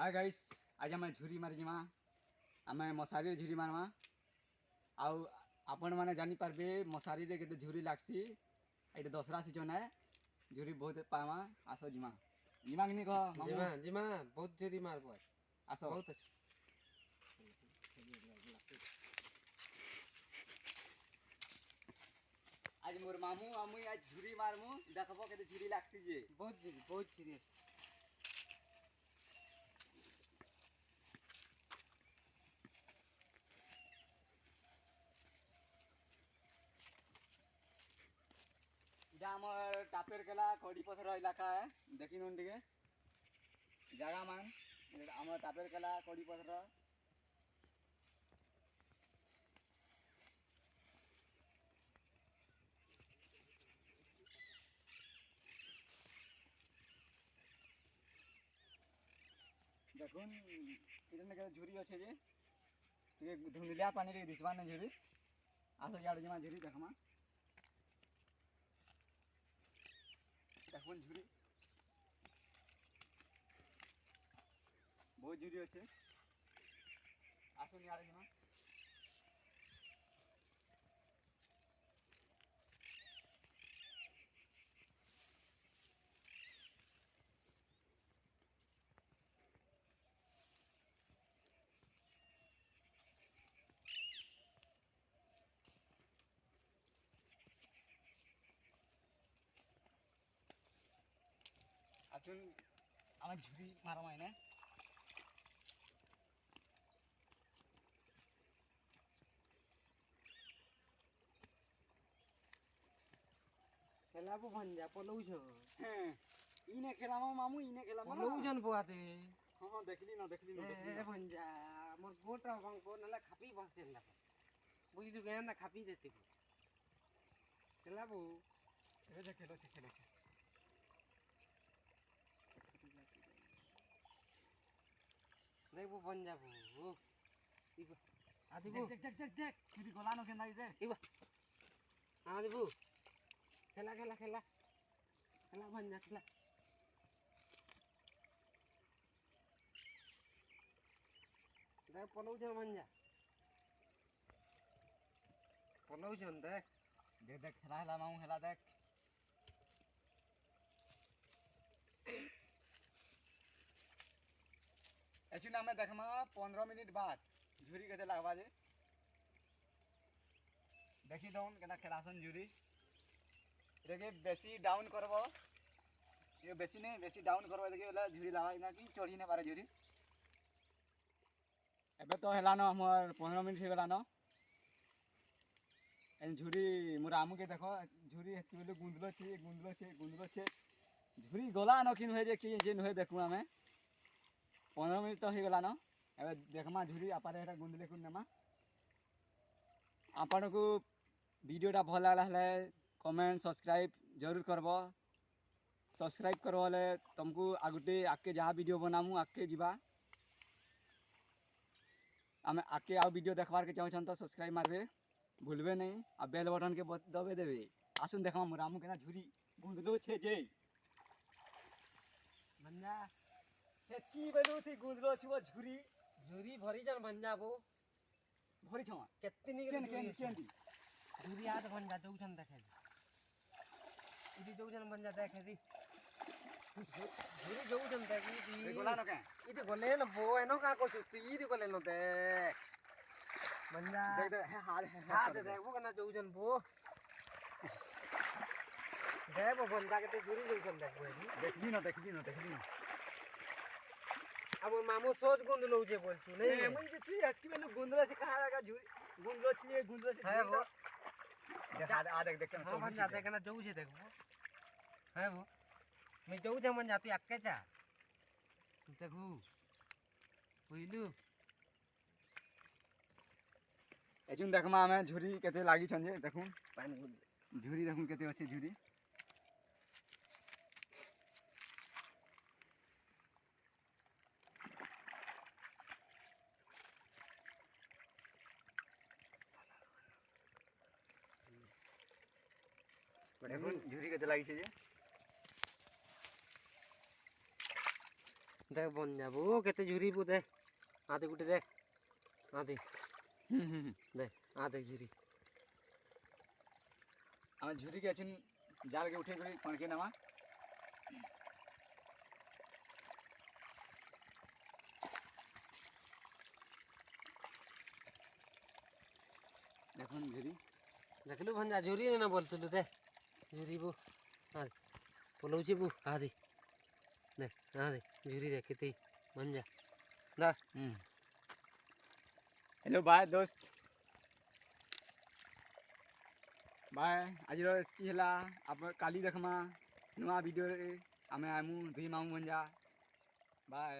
Hi guys आज आम झुरी मार जीमा आम मशारी झुरी मारमा आउ आपण मैंने जानीपारे मशारी के झुरी लगसी। ये दसरा सीज़न है। झुरी बहुत पामा आस जीमा जीमा कि? कह जीमा जीमा बहुत झुरी मारब आस। बहुत अच्छा। आज मोर मामू आमुई आज झुरी मारमु। देखब के झुरी लगसी जे। बहुत झुरी बहुत झुरी টাপের কেলা কড়ি পথর এলাকা দেখি নুন টিকে জায়গা মান। আমার টাপের কেলা কড়ি পথর দেখুন এখানে কেটে ঝুরি আছে যে। টিকে ধুঁদলিয়া পানি টিকে দিশবা না ঝুরি আস ইয়াড়ে জমা ঝুরি দেখমা এখন ঝুড়ি। বহু ঝুড়ি আছে। আসুন আরেকজন জমা আসুন আমার ঝুরি মারামাই না খেলাবো ভঞ্জা পলৌছ। হ্যাঁ ইনে খেলাম মামু ইনে খেলাম পলৌছন পোয়াতে হ্যাঁ দেখলি না দেখলি না এ ভঞ্জা মোর গোটা ভাঙব নাহলে খাপি বসতেন না। বুঝলি কেন? না খাপি যেতে খেলাবো। এই যে খেলেছে খেলেছে। দেখবো ভঞ্জাবো ও ইবা আদিব দেখ দেখ দেখ দেখ দেখ কিন্তু গলানো কেন নাই দেখ ইবা আদিব খেলা খেলা খেলা খেলা ভঞ্জা খেলা দেখ পলৌছন ভঞ্জা পলৌছন দেখ দেখ দেখ খেলা হেলা মামু হেলা দেখ एक्चुअली हमें देखमा, पंद्रह मिनट बाद झुरी केते लागबा जे देखी दउन केना खेलासन झुरी। एटाके बेसी डाउन करबो। ये बेसी नहीं बेसी डाउन करबो देखि ओला झुरी लागा कि चढ़ी नहीं पारे झुरी। एबे तो हेलानो हमर 15 मिनट हो गेलानो झुरी, मोर আমু के देखो, झुरी बोले गुंदलो छे गुंदलो छे गुंदलो छे। झुरी गला न किन होय जे कि सम्मिलित हो गलान ए देखमा झुरी आपारे गुंदले कुंद नमा आपण को भिडटा भल लगला हेल्ला कमेंट सब्सक्राइब ज़रूर करब। सब्सक्राइब कर तुमको आगुटे आगे जहाँ भिड बनामु आगे जावा आम आगे आडियो देखवार के चाहछन तो सब्सक्राइब मारे भूलबे नहीं आ बेल बटन के दबे देवे आसन देखा मुझे झुरी गुंदलो छे जे। बंदा কি বেলু থি গুদলো ছিব ঝুরি ঝুরি ভরি জান ভঞ্জাবো ভরি ছমা কেতনি কেন কেন কেন ঝুরি আজ ভঞ্জা দৌছন দেখে ইদি দৌছন ভঞ্জা দেখে দি ঝুরি দৌছন দেখি দি গোলা নকে ইদি গোলে ন বো এনো কা কইছ তুই ইদি গোলে ন দে ভঞ্জা দেখ দেখ হ্যাঁ হাল হ্যাঁ দেখ দেখ বো কেনা দৌছন বো দেব ভঞ্জা কে ঝুরি দৌছন দেখবো দেখবি না দেখবি না দেখবি না আমার মামু সোজ গুন্দলো যে বলছো নেই আমি যে তুই আজকে মানে গুন্দলো আছে কার আগা ঝুরি গুন্দলো ছিল গুন্দলো ছিল হ্যাঁ বো আর দেখ দেখ আমার যাতে কেন যাউছে দেখব। হ্যাঁ বো আমি যাউছে আমার যাতে একা যা। দেখব। বুঝলু? এজন দেখমা আমি দেখুন। পানি দেখুন কেতে আছে हम्म। देख बन जाबो केते झुरी बो दे आदे गुटे दे आदे हम्म। दे आदे झुरी आ हाँ, झुरी के अछिन जाल के उठे करी पण के नवा देखन झुरी देखलु भंजा झुरी ना बोलतलु दे జూరి బో हेलो बाय दोस्त बाय आज हेला आप काली देखमा नुआ भिडे आमे आमु दुई मामू मंजा बाय